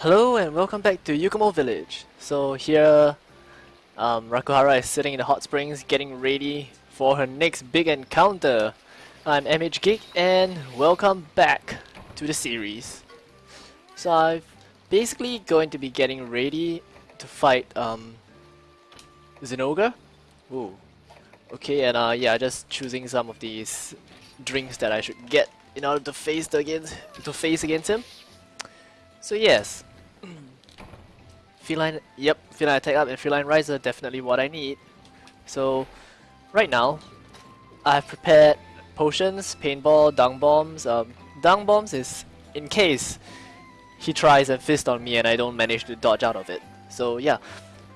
Hello and welcome back to Yukumo Village. So here, um, Rakuhara is sitting in the hot springs getting ready for her next big encounter. I'm MH Geek and welcome back to the series. So I'm basically going to be getting ready to fight um, Zinogre. Ooh. Okay, and uh, yeah, just choosing some of these drinks that I should get in order to face against to face against him. So yes, feline, yep, feline attack up and feline riser definitely what I need. So right now, I've prepared potions, paintball, dung bombs. Um, dung bombs is in case he tries and fist on me and I don't manage to dodge out of it. So yeah,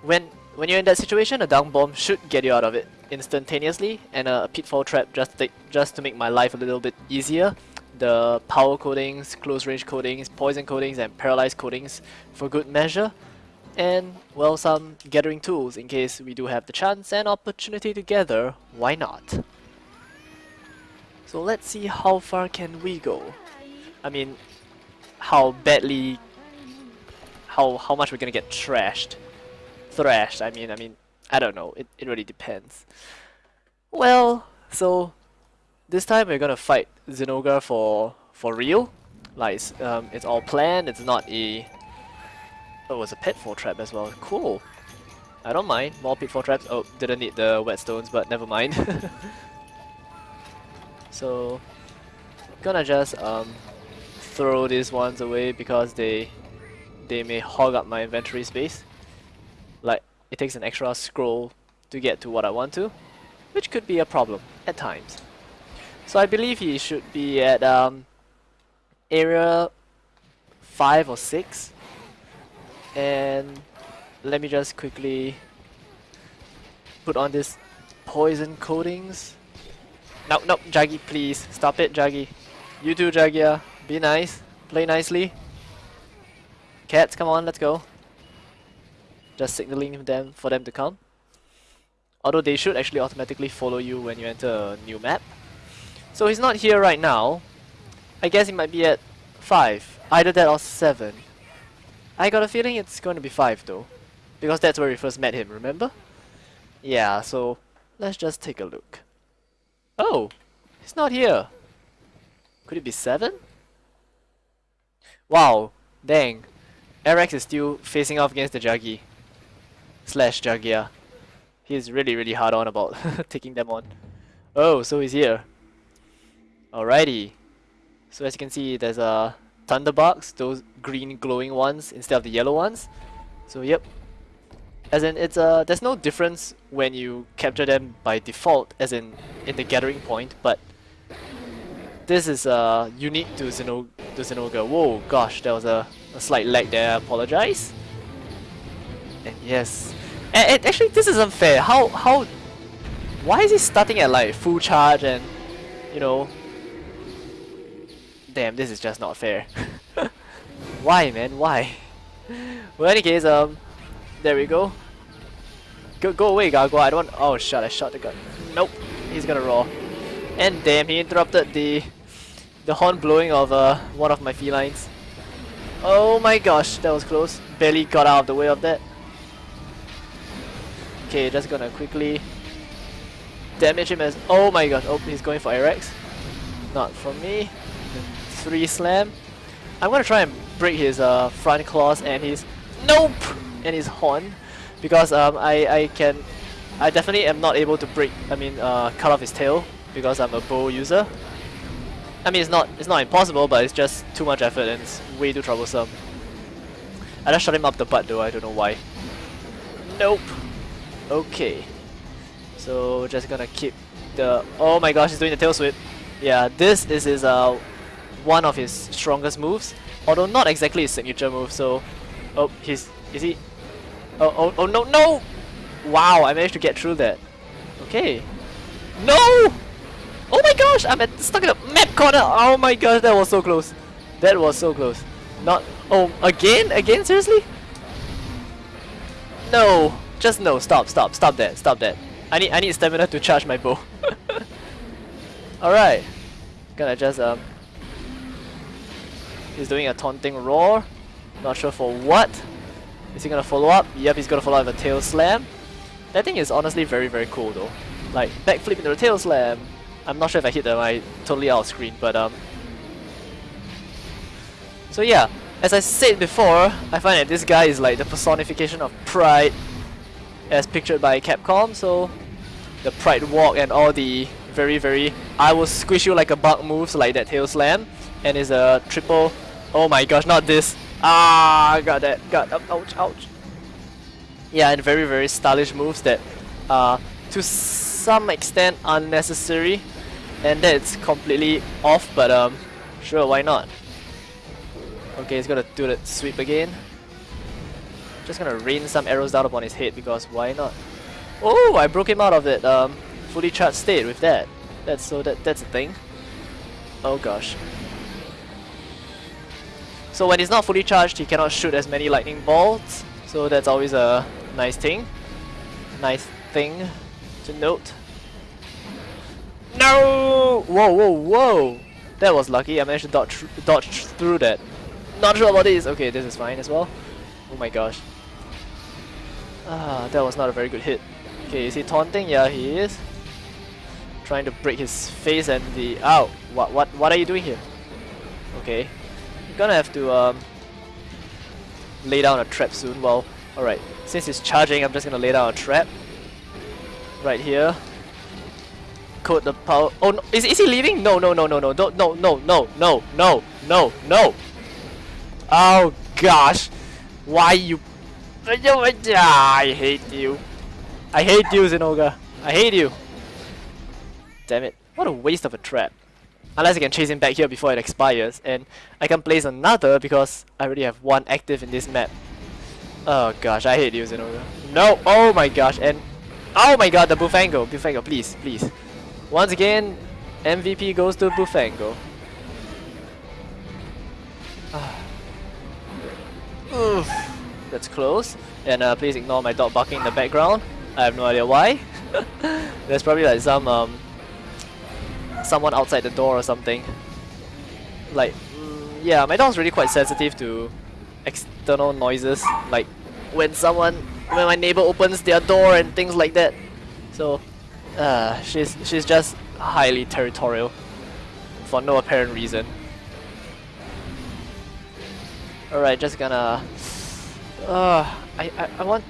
when when you're in that situation, a dung bomb should get you out of it instantaneously, and a pitfall trap just to, just to make my life a little bit easier. The power coatings, close range coatings, poison coatings, and paralyzed coatings for good measure. And, well, some gathering tools in case we do have the chance and opportunity together, why not? So let's see how far can we go. I mean, how badly, how, how much we're gonna get trashed thrashed. I mean, I mean, I don't know. It, it really depends. Well, so this time we're gonna fight Zinogre for for real. Like it's, um, it's all planned. It's not a. Oh, it was a pitfall trap as well. Cool. I don't mind. More pitfall traps. Oh, didn't need the whetstones, but never mind. so, gonna just um throw these ones away because they they may hog up my inventory space like it takes an extra scroll to get to what I want to, which could be a problem at times. So I believe he should be at um, area 5 or 6 and let me just quickly put on this poison coatings. No, no, Jaggi, please stop it, Jaggi. You too, Jaggia. Be nice. Play nicely. Cats, come on, let's go just signaling them for them to come. Although they should actually automatically follow you when you enter a new map. So he's not here right now. I guess he might be at 5. Either that or 7. I got a feeling it's going to be 5 though. Because that's where we first met him, remember? Yeah, so let's just take a look. Oh, he's not here. Could it be 7? Wow, dang. Arax is still facing off against the Jaggi slash Jaggia. He's really really hard on about taking them on. Oh, so he's here. Alrighty. So as you can see, there's a Thunderbugs, those green glowing ones instead of the yellow ones. So yep. As in, it's uh, there's no difference when you capture them by default, as in in the gathering point, but this is uh, unique to, Zeno to Zinogre. Whoa, gosh, there was a, a slight lag there, I apologize. And yes, and, and actually this is unfair. How how why is he starting at like full charge and you know Damn, this is just not fair. why man, why? well any case, um there we go. Go go away Gargoyle, I don't want oh shit, I shot the gun. Nope, he's gonna roar. And damn he interrupted the the horn blowing of uh, one of my felines. Oh my gosh, that was close. Barely got out of the way of that. Okay, just gonna quickly damage him as... Oh my god, oh, he's going for Arax. Not from me. Three slam. I'm gonna try and break his uh, front claws and his... Nope! And his horn. Because um, I, I can... I definitely am not able to break, I mean, uh, cut off his tail. Because I'm a bow user. I mean, it's not it's not impossible, but it's just too much effort and it's way too troublesome. I just shot him up the butt though, I don't know why. Nope. Okay. So just gonna keep the oh my gosh he's doing the tail sweep. Yeah, this is his uh one of his strongest moves. Although not exactly his signature move, so oh he's is he Oh oh oh no no Wow I managed to get through that. Okay. No! Oh my gosh! I'm at, stuck in a map corner! Oh my gosh, that was so close. That was so close. Not oh again? Again? Seriously? No! Just no, stop, stop, stop that, stop that. I need I need stamina to charge my bow. Alright. Gonna just um He's doing a taunting roar. Not sure for what. Is he gonna follow up? Yep, he's gonna follow up with a tail slam. That thing is honestly very, very cool though. Like, backflip into the tail slam. I'm not sure if I hit them, I totally out of screen, but um... So yeah, as I said before, I find that this guy is like the personification of pride as pictured by Capcom, so the pride walk and all the very very I will squish you like a bug moves like that tail slam and is a triple oh my gosh not this ah got that got ouch ouch yeah and very very stylish moves that are to some extent unnecessary and that's completely off but um sure why not okay he's gonna do that sweep again just gonna rain some arrows down upon his head because why not oh I broke him out of that um fully charged state with that. That's so that that's a thing. Oh gosh. So when he's not fully charged, he cannot shoot as many lightning bolts. So that's always a nice thing. Nice thing to note. No! Whoa, whoa, whoa! That was lucky. I managed to dodge, dodge through that. Not sure about this. Okay, this is fine as well. Oh my gosh. Ah, that was not a very good hit. Okay, is he taunting? Yeah, he is trying to break his face and the ow what what what are you doing here okay gonna have to um, lay down a trap soon. Well alright. Since he's charging I'm just gonna lay down a trap. Right here. Code the power. Oh no. Is, is he leaving? No no no no no. Don't no no no no no no no. Oh gosh. Why you? I hate you. I hate you Zinogre I hate you. Damn it. What a waste of a trap. Unless I can chase him back here before it expires, and I can place another because I already have one active in this map. Oh gosh, I hate you, Zinogre. No! Oh my gosh, and... Oh my god, the Bullfango! Bullfango, please, please. Once again, MVP goes to Bullfango. Oof, that's close. And uh, please ignore my dog barking in the background. I have no idea why. There's probably like some um, someone outside the door or something. Like, mm, yeah, my dog's really quite sensitive to external noises, like when someone, when my neighbor opens their door and things like that. So, uh, she's she's just highly territorial for no apparent reason. Alright, just gonna. Uh, I, I I want.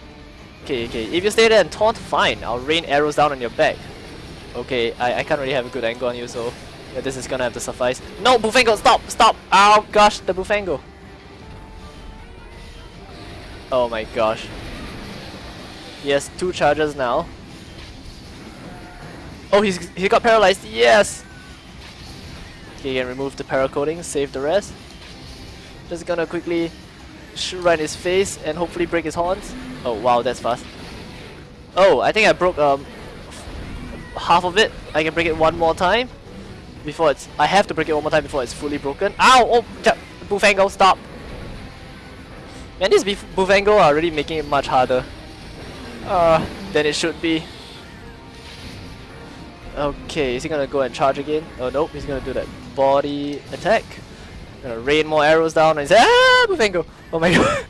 Okay, okay. If you stay there and taunt, fine. I'll rain arrows down on your back. Okay, I, I can't really have a good angle on you, so yeah, this is gonna have to suffice. No, Bullfango, stop, stop! Oh gosh, the Bullfango. Oh my gosh. He has two charges now. Oh, he's he got paralyzed. Yes. Okay, can remove the paracoating, save the rest. Just gonna quickly shoot right in his face and hopefully break his horns. Oh wow, that's fast. Oh, I think I broke um half of it. I can break it one more time before it's. I have to break it one more time before it's fully broken. Ow! Oh, Bullfango, stop! And these Bullfango are already making it much harder uh, than it should be. Okay, is he gonna go and charge again? Oh nope, he's gonna do that body attack. Gonna rain more arrows down and say, Ah! Oh my god.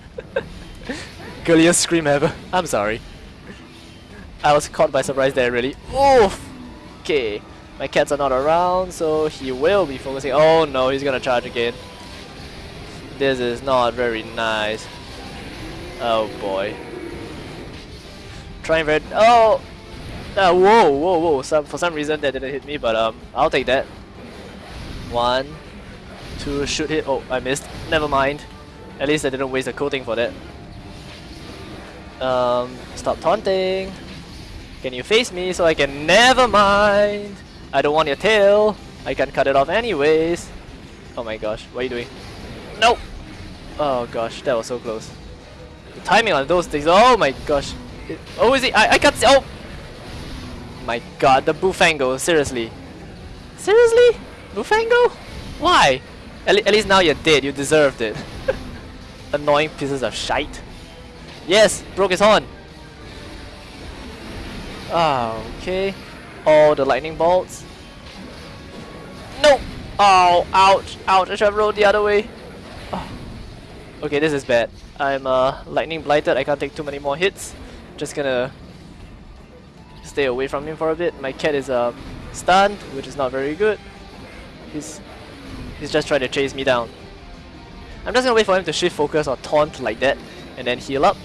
Girliest scream ever. I'm sorry. I was caught by surprise there really. Oof! Okay, my cats are not around, so he will be focusing. Oh no, he's gonna charge again. This is not very nice. Oh boy. Trying very. Oh! Uh, whoa, whoa, whoa. Some, for some reason that didn't hit me, but um, I'll take that. One, two, shoot hit. Oh, I missed. Never mind. At least I didn't waste a coating for that. Um, stop taunting. Can you face me so I can... Never mind! I don't want your tail. I can cut it off anyways. Oh my gosh, what are you doing? No! Oh gosh, that was so close. The timing on those things, oh my gosh. It, oh, is it? I, I can't see. Oh! My god, the Bullfango, seriously. Seriously? Bullfango? Why? At, at least now you're dead, you deserved it. Annoying pieces of shite. Yes, broke his horn. Ah, okay. All the lightning bolts. No! Oh, ouch, ouch, I should have rolled the other way. Oh. Okay, this is bad. I'm uh, lightning blighted. I can't take too many more hits. Just gonna stay away from him for a bit. My cat is uh, stunned, which is not very good. He's he's just trying to chase me down. I'm just gonna wait for him to shift focus or taunt like that, and then heal up,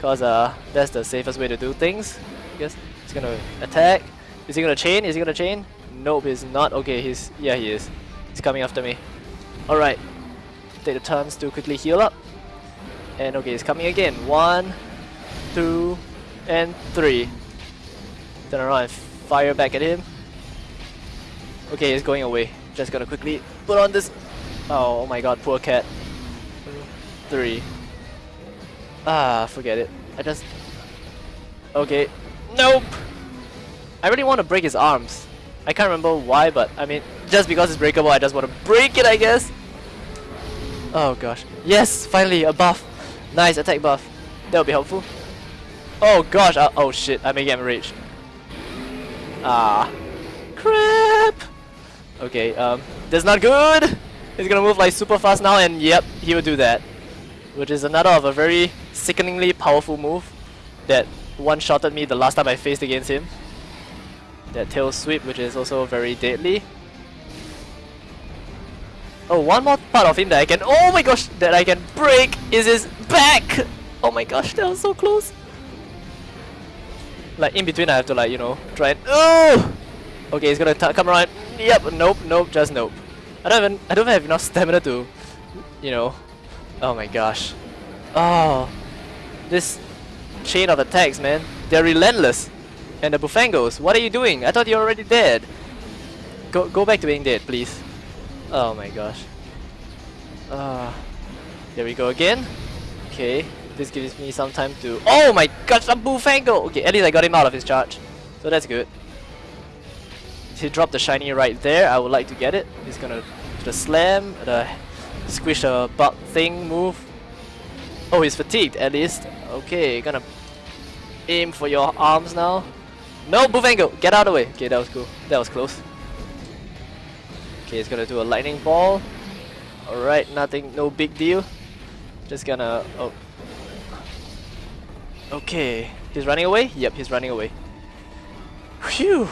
cause uh, that's the safest way to do things. I guess he's gonna attack. Is he gonna chain? Is he gonna chain? Nope, he's not. Okay, he's yeah, he is. He's coming after me. All right, take the turns to quickly heal up. And okay, he's coming again. One, two, and three. Turn around and fire back at him. Okay, he's going away. Just gonna quickly put on this. Oh, my god, poor cat. Three. Ah, forget it. I just. Okay. Nope! I really want to break his arms. I can't remember why, but I mean, just because it's breakable, I just want to break it, I guess. Oh gosh. Yes, finally, a buff. Nice attack buff. That'll be helpful. Oh gosh, uh, oh shit, I may get enraged. Ah. Crap! Okay, um, that's not good! He's gonna move like super fast now and yep, he will do that. Which is another of a very sickeningly powerful move that one-shotted me the last time I faced against him. That tail sweep which is also very deadly. Oh, one more part of him that I can- Oh my gosh! That I can break is his back! Oh my gosh, that was so close! Like, in between I have to like, you know, try and- Oh! Okay, he's gonna come around. Yep, nope, nope, just nope. I don't even- I don't have enough stamina to, you know. Oh my gosh. Oh. This chain of attacks, man. They're relentless. And the Bullfangos, what are you doing? I thought you were already dead. Go, go back to being dead, please. Oh my gosh. Uh, there we go again. Okay, this gives me some time to... Oh my gosh, a Bullfango! Okay, at least I got him out of his charge. So that's good. He dropped the shiny right there. I would like to get it. He's gonna do the slam, the squish a bug thing move. Oh, he's fatigued at least. Okay, gonna aim for your arms now. No, Bullfango! Get out of the way! Okay, that was cool. That was close. Okay, he's gonna do a lightning ball. Alright, nothing, no big deal. Just gonna... oh. Okay, he's running away? Yep, he's running away. Phew!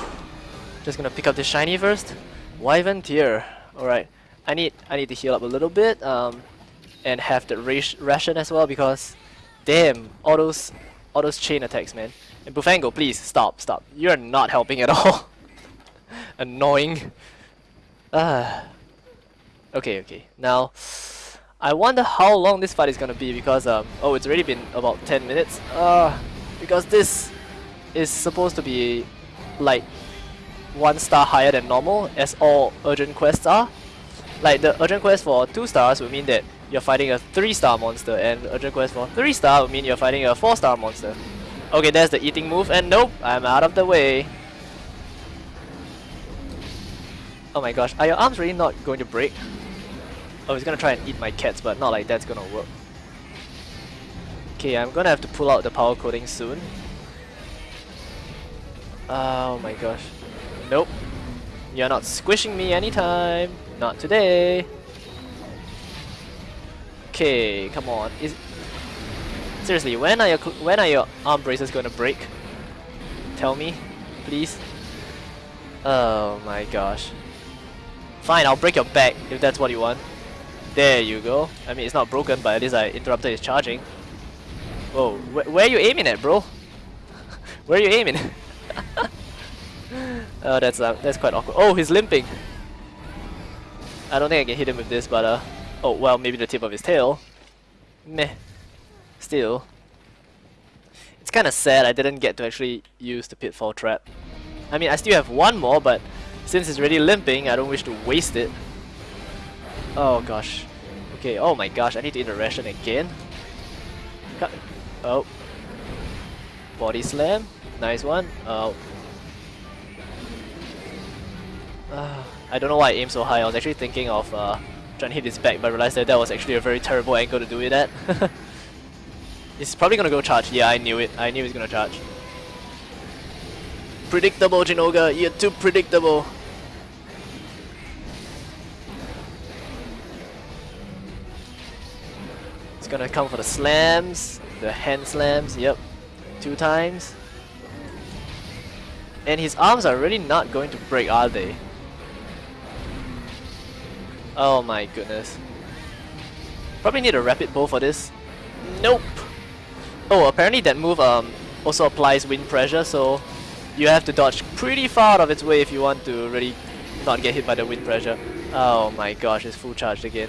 Just gonna pick up the shiny first. Wyvern Tear. Alright, I need I need to heal up a little bit um, and have the ration as well because damn, all those all those chain attacks, man. And Bullfango, please stop, stop. You're not helping at all. Annoying. Ah. Okay, okay. Now, I wonder how long this fight is gonna be because um oh it's already been about 10 minutes. Uh because this is supposed to be like one star higher than normal as all urgent quests are. Like the urgent quest for 2 stars would mean that you're fighting a 3 star monster and urgent quest for 3 star would mean you're fighting a 4 star monster. Okay, there's the eating move and nope, I'm out of the way. Oh my gosh, are your arms really not going to break? Oh, he's gonna try and eat my cats, but not like that's gonna work. Okay, I'm gonna have to pull out the power coating soon. Oh my gosh. Nope. You're not squishing me anytime. Not today. Okay, come on. Is Seriously, when are your when are your arm braces going to break? Tell me, please. Oh my gosh. Fine, I'll break your back if that's what you want. There you go. I mean, it's not broken, but at least I interrupted his charging. Whoa, wh where are you aiming at, bro? where are you aiming? oh, that's uh, that's quite awkward. Oh, he's limping. I don't think I can hit him with this, but uh, oh well, maybe the tip of his tail. Meh. Still, it's kind of sad I didn't get to actually use the pitfall trap. I mean, I still have one more, but since it's already limping, I don't wish to waste it. Oh gosh. Okay, oh my gosh, I need to eat a ration again. Cut. Oh. Body slam. Nice one. Oh. Uh, I don't know why I aimed so high. I was actually thinking of uh, trying to hit his back, but I realized that that was actually a very terrible angle to do it at. He's probably gonna go charge. Yeah, I knew it. I knew he was gonna charge. Predictable, Jinoga. You're too predictable. It's gonna come for the slams, the hand slams, yep. Two times. And his arms are really not going to break, are they? Oh my goodness. Probably need a rapid bow for this. Nope. Oh, apparently that move um also applies wind pressure, so you have to dodge pretty far out of its way if you want to really not get hit by the wind pressure. Oh my gosh, it's full charged again.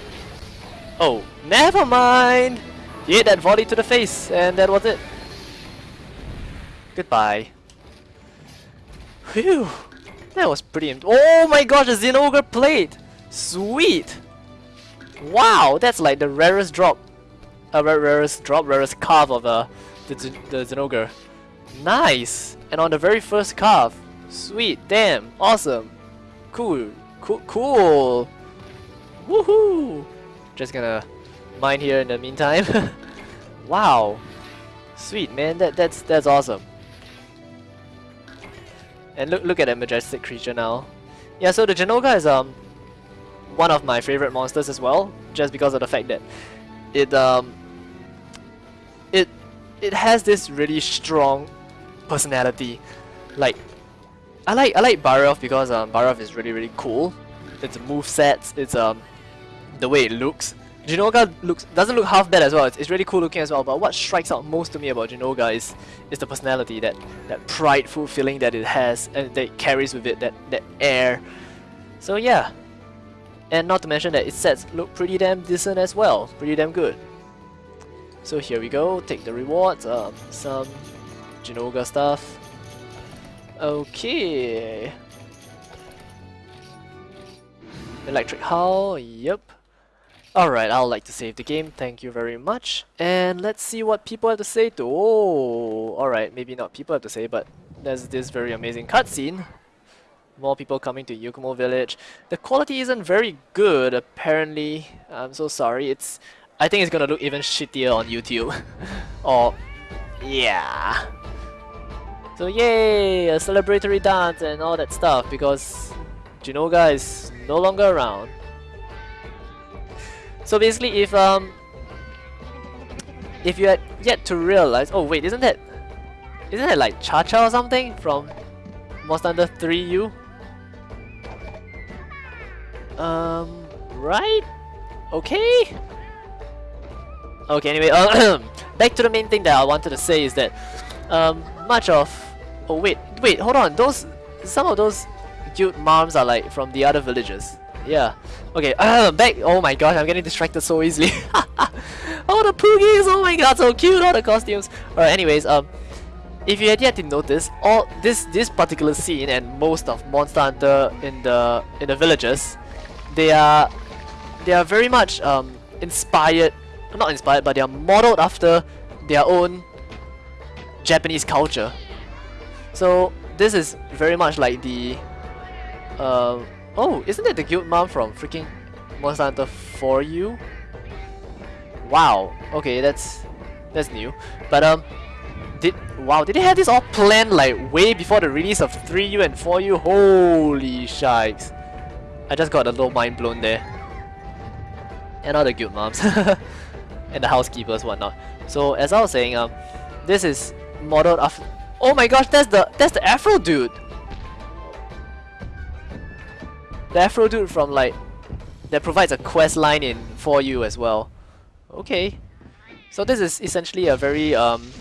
Oh, never mind! He hit that volley to the face, and that was it. Goodbye. Phew! That was pretty... Oh my gosh, a Zinogre plate! Sweet! Wow, that's like the rarest drop. Uh, rarest drop, rarest carve of uh, the, the Zinogre. Nice! And on the very first carve. Sweet, damn, awesome. Cool, cool, cool. Woohoo! Just gonna mine here in the meantime. wow. Sweet, man, that that's that's awesome. And look look at that majestic creature now. Yeah, so the Jinoga is um one of my favorite monsters as well, just because of the fact that it um it it has this really strong personality. Like I like I like Barioth because um Barioth is really really cool. Its move sets, it's um the way it looks. Jinoga looks doesn't look half bad as well. It's, it's really cool looking as well. But what strikes out most to me about Jinoga is is the personality, that that prideful feeling that it has and that it carries with it, that that air. So yeah, and not to mention that its sets look pretty damn decent as well, pretty damn good. So here we go, take the rewards, um, some Jinoga stuff. Okay. Electric Howl, yep. Alright, I'll like to save the game, thank you very much. And let's see what people have to say to- oh, alright, maybe not people have to say, but there's this very amazing cutscene. More people coming to Yukumo Village. The quality isn't very good, apparently. I'm so sorry, it's... I think it's gonna look even shittier on YouTube. or... yeah. So yay, a celebratory dance and all that stuff, because Jinoga is no longer around. So basically, if um, if you had yet to realize, oh wait, isn't that, isn't that like Cha Cha or something from Monster Hunter 3U? Um, right? Okay. Okay. Anyway, uh, back to the main thing that I wanted to say is that um, much of, oh wait, wait, hold on, those, some of those guild moms are like from the other villages. Yeah. Okay, uh, back. Oh my gosh, I'm getting distracted so easily. oh, the Poogies! Oh my god, so cute! All the costumes. Alright, anyways, um, if you had yet to notice, all this this particular scene and most of Monster Hunter in the in the villages, they are they are very much um inspired, not inspired, but they are modeled after their own Japanese culture. So this is very much like the uh, Oh, isn't that the guild mom from freaking Monster Hunter 4U? Wow. Okay, that's that's new. But um, did wow, did they have this all planned like way before the release of 3U and 4U? Holy shikes! I just got a little mind blown there. And all the guild moms and the housekeepers, whatnot. So as I was saying, um, this is modeled after. Oh my gosh, that's the that's the Afro dude. The Afro dude from like that provides a quest line in 4U as well. Okay. So this is essentially a very um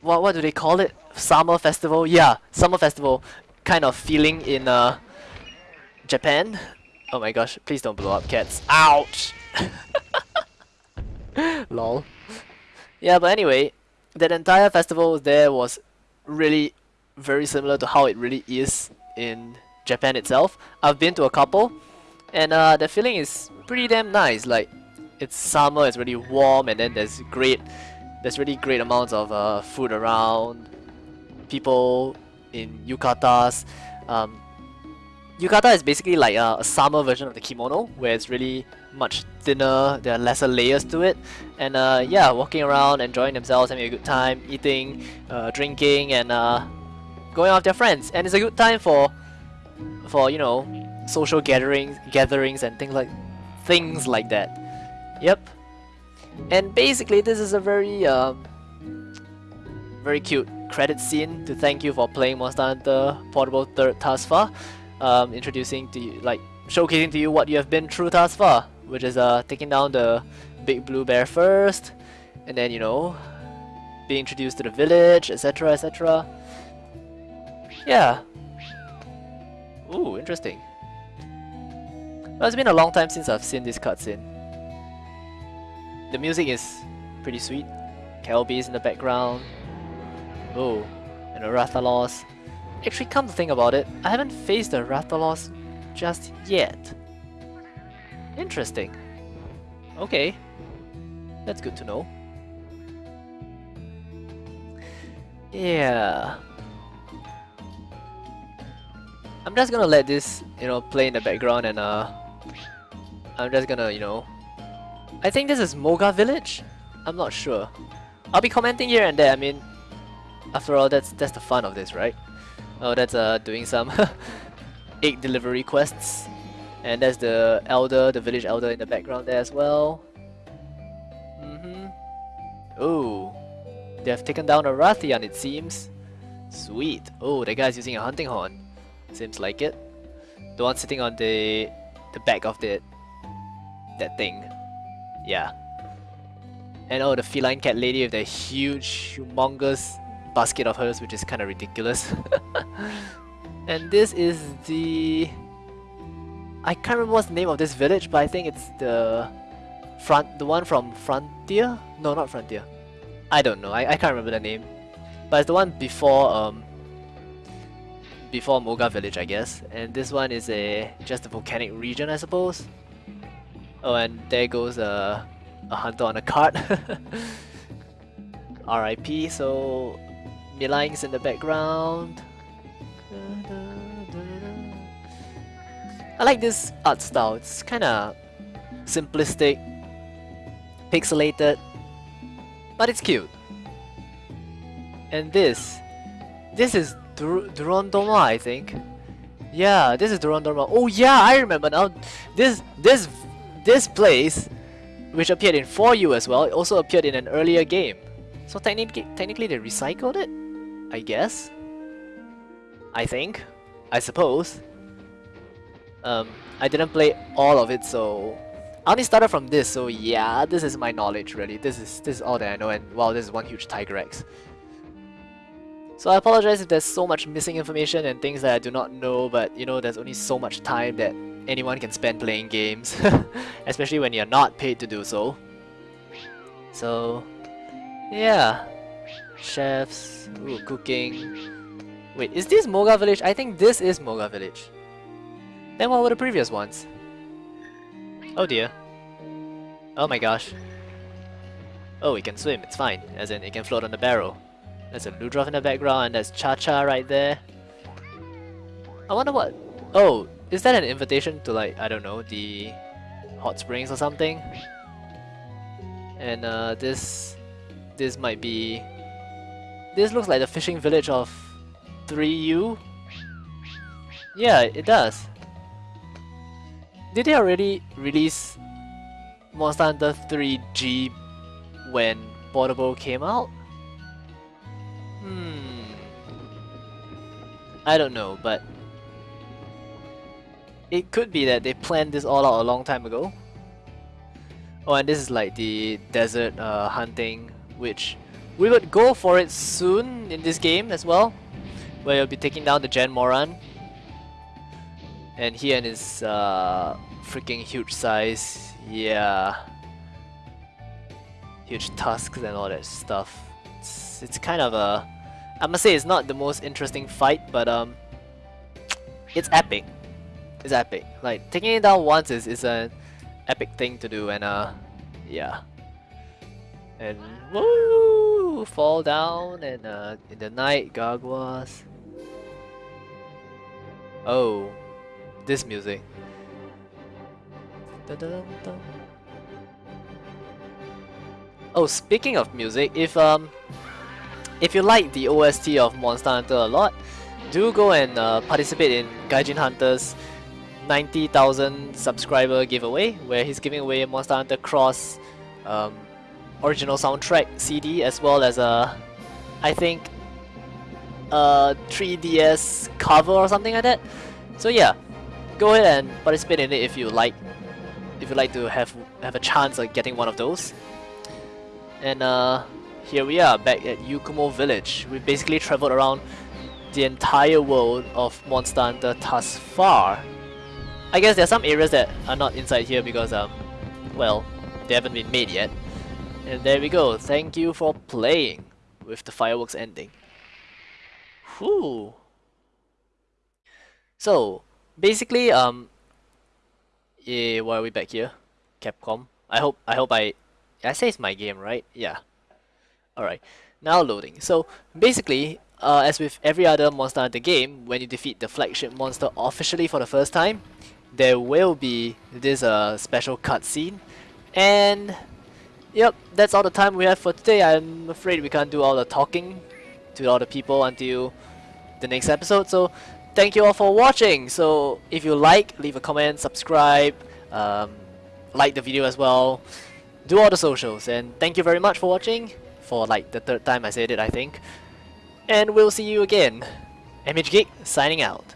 what what do they call it? Summer festival? Yeah, summer festival kind of feeling in uh Japan. Oh my gosh, please don't blow up cats. Ouch! Lol. Yeah, but anyway, that entire festival there was really very similar to how it really is in Japan itself. I've been to a couple, and uh, the feeling is pretty damn nice. Like, it's summer, it's really warm, and then there's great, there's really great amounts of uh, food around. People in yukatas. Um, yukata is basically like a, a summer version of the kimono, where it's really much thinner, there are lesser layers to it, and uh, yeah, walking around, enjoying themselves, having a good time, eating, uh, drinking, and uh, going out with their friends. And it's a good time for for you know social gatherings gatherings and things like things like that Yep. And basically, this is a very, um, very cute credit scene to thank you for playing Monster Hunter Portable 3rd thus far. Um, introducing to you, like, showcasing to you what you have been through thus far, which is uh, taking down the big blue bear first, and then, you know, being introduced to the village, etc, etc. Yeah. Ooh, interesting. Well, it's been a long time since I've seen this cutscene. The music is pretty sweet. Kelbi's in the background. Oh, and a Rathalos. Actually, come to think about it, I haven't faced a Rathalos just yet. Interesting. Okay. That's good to know. Yeah. I'm just gonna let this, you know, play in the background and uh I'm just gonna, you know I think this is Moga Village? I'm not sure. I'll be commenting here and there, I mean after all that's that's the fun of this, right? Oh that's uh doing some egg delivery quests. And there's the elder, the village elder in the background there as well. Mm-hmm. Oh. They have taken down a Rathian it seems. Sweet. Oh, that guy's using a hunting horn. Seems like it. The one sitting on the the back of the that thing. Yeah. And oh, the feline cat lady with the huge, humongous basket of hers, which is kind of ridiculous. and this is the... I can't remember what's the name of this village, but I think it's the front, the one from Frontier? No, not Frontier. I don't know. I, I can't remember the name. But it's the one before um before Moga Village, I guess. And this one is a just a volcanic region, I suppose. Oh, and there goes a a hunter on a cart. R.I.P. So Milang's in the background. I like this art style. It's kind of simplistic, pixelated, but it's cute. And this, this is Dur Durandoma, I think. Yeah, this is Durandoma. Oh yeah, I remember now. This this this place, which appeared in 4U as well, also appeared in an earlier game. So technically, technically they recycled it, I guess. I think, I suppose. Um, I didn't play all of it, so I only started from this. So yeah, this is my knowledge really. This is this is all that I know, and wow, this is one huge Tigrex. So I apologize if there's so much missing information and things that I do not know, but you know, there's only so much time that anyone can spend playing games, especially when you're not paid to do so. So, yeah. Chefs, ooh, cooking. Wait, is this Moga Village? I think this is Moga Village. Then what were the previous ones? Oh dear. Oh my gosh. Oh, it can swim, it's fine, as in it can float on the barrel. There's a Ludroth in the background and there's Cha-Cha right there. I wonder what... Oh, is that an invitation to like, I don't know, the hot springs or something? And uh, this... This might be... This looks like the fishing village of 3U? Yeah, it does. Did they already release Monster Hunter 3G when Portable came out? Hmm. I don't know, but it could be that they planned this all out a long time ago. Oh, and this is like the desert uh, hunting, which we would go for it soon in this game as well, where you'll be taking down the Jhen Mohran. And he and his uh, freaking huge size, yeah. Huge tusks and all that stuff. It's, it's kind of a... I must say it's not the most interesting fight, but um, it's epic. It's epic. Like, taking it down once is, is an epic thing to do and uh, yeah. And woo! Fall down and uh, in the night, Gargwas. Oh, this music. Dun -dun -dun Oh, speaking of music, if um, if you like the OST of Monster Hunter a lot, do go and uh, participate in Gaijin Hunter's 90,000 subscriber giveaway where he's giving away Monster Hunter Cross um, original soundtrack CD as well as a, I think, a 3DS cover or something like that. So yeah, go ahead and participate in it if you like. If you like to have have a chance of getting one of those. And uh, here we are back at Yukumo Village. We basically traveled around the entire world of Monster Hunter thus far. I guess there are some areas that are not inside here because um, well, they haven't been made yet. And there we go. Thank you for playing with the fireworks ending. Whew. So basically, um, yeah, why are we back here? Capcom. I hope I hope I I say it's my game, right? Yeah. Alright. Now loading. So basically, uh, as with every other Monster Hunter game, when you defeat the flagship monster officially for the first time, there will be this uh, special cutscene. And yep, that's all the time we have for today. I'm afraid we can't do all the talking to all the people until the next episode. So thank you all for watching. So if you like, leave a comment, subscribe, um, like the video as well. Do all the socials. And thank you very much for watching. For like the third time I said it, I think. And we'll see you again. MH Geek signing out.